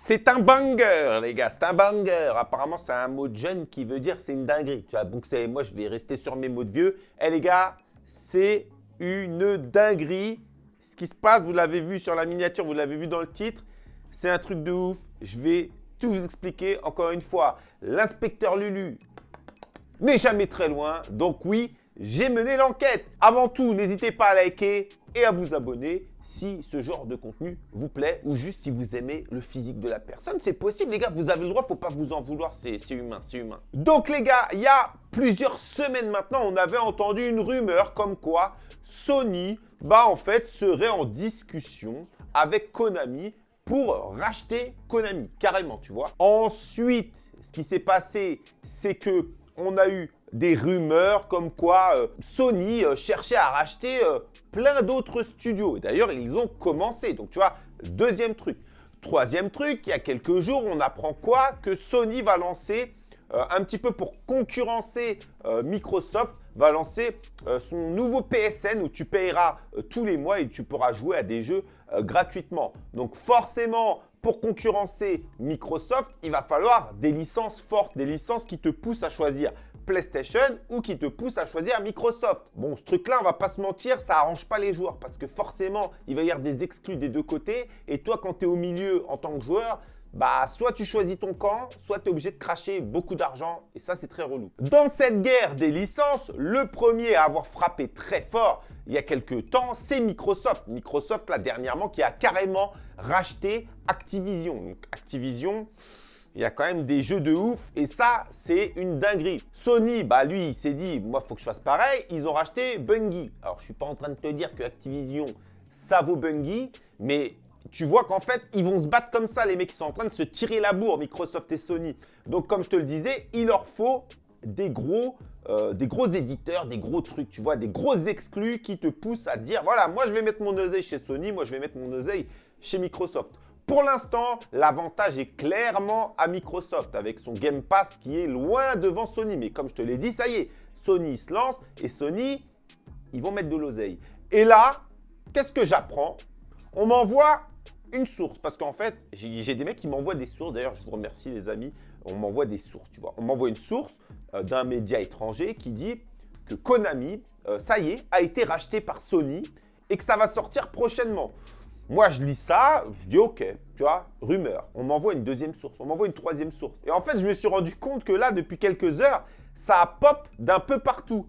C'est un banger, les gars, c'est un banger. Apparemment, c'est un mot de jeune qui veut dire c'est une dinguerie. Tu vois, donc moi, je vais rester sur mes mots de vieux. Eh les gars, c'est une dinguerie. Ce qui se passe, vous l'avez vu sur la miniature, vous l'avez vu dans le titre. C'est un truc de ouf. Je vais tout vous expliquer. Encore une fois, l'inspecteur Lulu n'est jamais très loin. Donc oui, j'ai mené l'enquête. Avant tout, n'hésitez pas à liker et à vous abonner si ce genre de contenu vous plaît ou juste si vous aimez le physique de la personne. C'est possible, les gars, vous avez le droit, faut pas vous en vouloir, c'est humain, c'est humain. Donc, les gars, il y a plusieurs semaines maintenant, on avait entendu une rumeur comme quoi Sony, bah en fait, serait en discussion avec Konami pour racheter Konami, carrément, tu vois. Ensuite, ce qui s'est passé, c'est que on a eu des rumeurs comme quoi euh, Sony euh, cherchait à racheter euh, plein d'autres studios. D'ailleurs, ils ont commencé. Donc, tu vois, deuxième truc. Troisième truc, il y a quelques jours, on apprend quoi? Que Sony va lancer, un petit peu pour concurrencer Microsoft, va lancer son nouveau PSN où tu payeras tous les mois et tu pourras jouer à des jeux gratuitement. Donc forcément, pour concurrencer Microsoft, il va falloir des licences fortes, des licences qui te poussent à choisir PlayStation ou qui te pousse à choisir Microsoft. Bon, ce truc-là, on va pas se mentir, ça arrange pas les joueurs parce que forcément, il va y avoir des exclus des deux côtés. Et toi, quand tu es au milieu en tant que joueur, bah soit tu choisis ton camp, soit tu es obligé de cracher beaucoup d'argent et ça c'est très relou. Dans cette guerre des licences, le premier à avoir frappé très fort il y a quelques temps, c'est Microsoft. Microsoft là dernièrement qui a carrément racheté Activision. Activision, il y a quand même des jeux de ouf et ça, c'est une dinguerie. Sony, bah lui, il s'est dit, moi, faut que je fasse pareil. Ils ont racheté Bungie. Alors, je suis pas en train de te dire que Activision, ça vaut Bungie, mais tu vois qu'en fait, ils vont se battre comme ça, les mecs qui sont en train de se tirer la bourre, Microsoft et Sony. Donc, comme je te le disais, il leur faut des gros, euh, des gros éditeurs, des gros trucs, tu vois, des gros exclus qui te poussent à dire, voilà, moi, je vais mettre mon oseille chez Sony, moi, je vais mettre mon oseille chez Microsoft. Pour l'instant, l'avantage est clairement à Microsoft avec son Game Pass qui est loin devant Sony. Mais comme je te l'ai dit, ça y est, Sony se lance et Sony, ils vont mettre de l'oseille. Et là, qu'est-ce que j'apprends? On m'envoie une source parce qu'en fait, j'ai des mecs qui m'envoient des sources. D'ailleurs, je vous remercie les amis, on m'envoie des sources, tu vois. On m'envoie une sourse euh, d'un média étranger qui dit que Konami, euh, ça y est, a été racheté par Sony et que ça va sortir prochainement. Moi, je lis ça, je dis OK, tu vois, rumeur. On m'envoie une deuxième source, on m'envoie une troisième source. Et en fait, je me suis rendu compte que là, depuis quelques heures, ça pop d'un peu partout.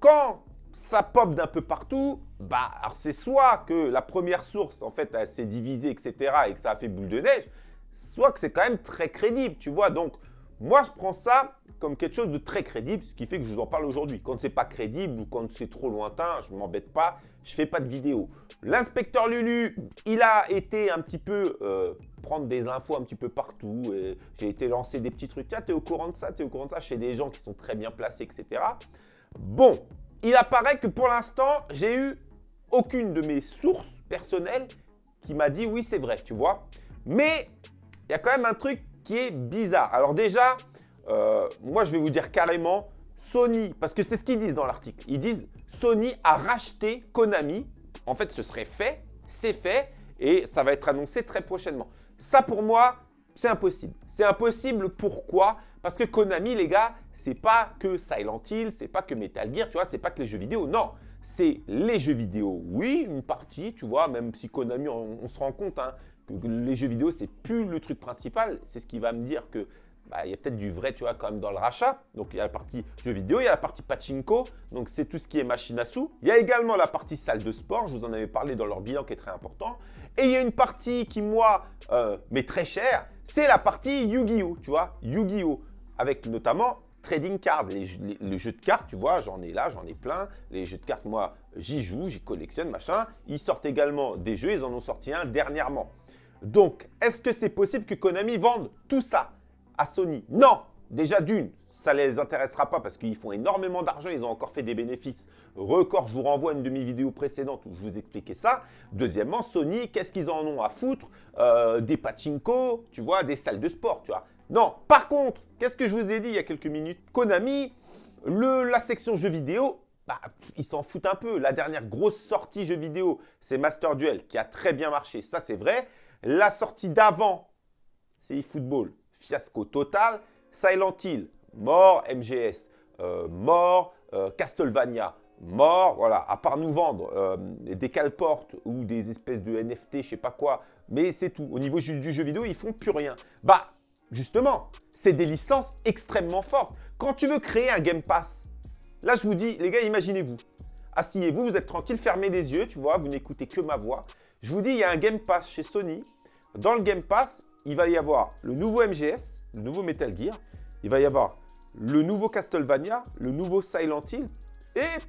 Quand ça pop d'un peu partout, bah, c'est soit que la première source, en fait, s'est divisée, etc., et que ça a fait boule de neige, soit que c'est quand même très crédible, tu vois. Donc, moi, je prends ça comme quelque chose de très crédible, ce qui fait que je vous en parle aujourd'hui. Quand c'est pas crédible ou quand c'est trop lointain, je m'embête pas, je fais pas de vidéo. L'inspecteur Lulu, il a été un petit peu euh, prendre des infos un petit peu partout. J'ai été lancer des petits trucs. Tiens, tu es au courant de ça, tu es au courant de ça, chez des gens qui sont très bien placés, etc. Bon, il apparaît que pour l'instant, j'ai eu aucune de mes sources personnelles qui m'a dit oui, c'est vrai, tu vois. Mais il y a quand même un truc qui est bizarre. Alors déjà, euh, moi, je vais vous dire carrément, Sony, parce que c'est ce qu'ils disent dans l'article. Ils disent Sony a racheté Konami. En fait, ce serait fait, c'est fait et ça va être annoncé très prochainement. Ça, pour moi, c'est impossible. C'est impossible, pourquoi? Parce que Konami, les gars, c'est pas que Silent Hill, c'est pas que Metal Gear, tu vois, c'est pas que les jeux vidéo. Non, c'est les jeux vidéo, oui, une partie, tu vois, même si Konami, on, se rend compte hein, que les jeux vidéo, c'est plus le truc principal. C'est ce qui va me dire que bah, il y a peut-être du vrai, tu vois, quand même dans le rachat. Donc, il y a la partie jeux vidéo, il y a la partie pachinko. Donc, c'est tout ce qui est machine à sous. Il y a également la partie salle de sport. Je vous en avais parlé dans leur bilan qui est très important. Et il y a une partie qui, moi, euh, m'est très chère. C'est la partie Yu-Gi-Oh! Tu vois, Yu-Gi-Oh! Avec notamment trading card, les, jeux de cartes, tu vois, j'en ai là, j'en ai plein. Les jeux de cartes, moi, j'y joue, j'y collectionne, machin. Ils sortent également des jeux, ils en ont sorti un dernièrement. Donc, est-ce que c'est possible que Konami vende tout ça à Sony? Non Déjà d'une, ça ne les intéressera pas parce qu'ils font énormément d'argent, ils ont encore fait des bénéfices records. Je vous renvoie à une demi-vidéo précédente où je vous expliquais ça. Deuxièmement, Sony, qu'est-ce qu'ils en ont à foutre? Euh, Des pachinko, tu vois, des salles de sport, tu vois. Non, par contre, qu'est-ce que je vous ai dit il y a quelques minutes? Konami, la section jeux vidéo, bah, ils s'en foutent un peu. La dernière grosse sortie jeux vidéo, c'est Master Duel qui a très bien marché, ça c'est vrai. La sortie d'avant, c'est eFootball. Fiasco total. Silent Hill, mort. MGS, euh, mort. Euh, Castlevania, mort. Voilà, à part nous vendre euh, des caleportes ou des espèces de NFT, je sais pas quoi. Mais c'est tout. Au niveau du jeu vidéo, ils font plus rien. Bah, justement, c'est des licences extrêmement fortes. Quand tu veux créer un Game Pass, là, je vous dis, les gars, imaginez-vous. Asseyez-vous, vous êtes tranquille, fermez les yeux, tu vois, vous n'écoutez que ma voix. Je vous dis, il y a un Game Pass chez Sony. Dans le Game Pass, il va y avoir le nouveau MGS, le nouveau Metal Gear. Il va y avoir le nouveau Castlevania, le nouveau Silent Hill et,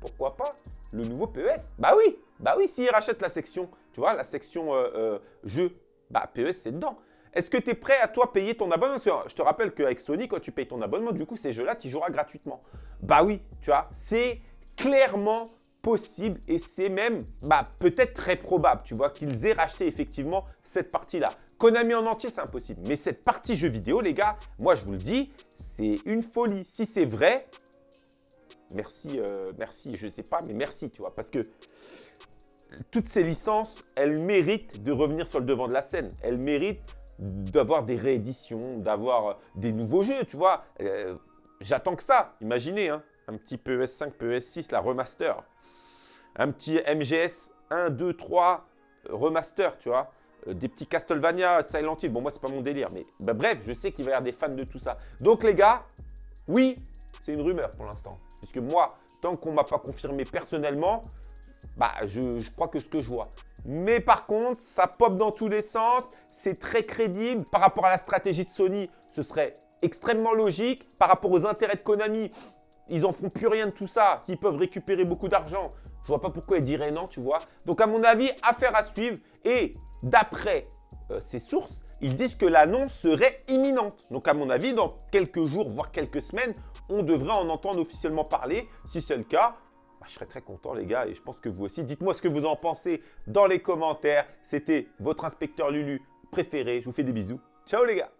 pourquoi pas, le nouveau PES. Bah oui, bah oui, s'ils rachètent la section, tu vois, la section euh, euh, jeu, bah PES, c'est dedans. Est-ce que tu es prêt à toi payer ton abonnement? Je te rappelle qu'avec Sony, quand tu payes ton abonnement, du coup, ces jeux-là, tu joueras gratuitement. Bah oui, tu vois, c'est clairement possible et c'est même bah, peut-être très probable, tu vois, qu'ils aient racheté effectivement cette partie-là. Konami en entier, c'est impossible. Mais cette partie jeu vidéo, les gars, moi je vous le dis, c'est une folie. Si c'est vrai, merci, euh, merci, je ne sais pas, mais merci, tu vois, parce que toutes ces licences, elles méritent de revenir sur le devant de la scène. Elles méritent d'avoir des rééditions, d'avoir des nouveaux jeux, tu vois. Euh, j'attends que ça, imaginez, hein un petit PES5, PES6, la remaster. Un petit MGS 1, 2, 3 remaster, tu vois. Euh, des petits Castlevania, Silent Hill. Bon, moi, c'est pas mon délire. Mais bah, bref, je sais qu'il va y avoir des fans de tout ça. Donc, les gars, oui, c'est une rumeur pour l'instant. Puisque moi, tant qu'on m'a pas confirmé personnellement, bah, je crois que ce que je vois. Mais par contre, ça pop dans tous les sens, c'est très crédible. Par rapport à la stratégie de Sony, ce serait extrêmement logique. Par rapport aux intérêts de Konami, ils en font plus rien de tout ça. S'ils peuvent récupérer beaucoup d'argent, je vois pas pourquoi ils diraient non, tu vois. Donc à mon avis, affaire à suivre. Et d'après euh, ces sources, ils disent que l'annonce serait imminente. Donc à mon avis, dans quelques jours, voire quelques semaines, on devrait en entendre officiellement parler. Si c'est le cas, bah, je serais très content les gars et je pense que vous aussi. Dites-moi ce que vous en pensez dans les commentaires. C'était votre inspecteur Lulu préféré. Je vous fais des bisous. Ciao les gars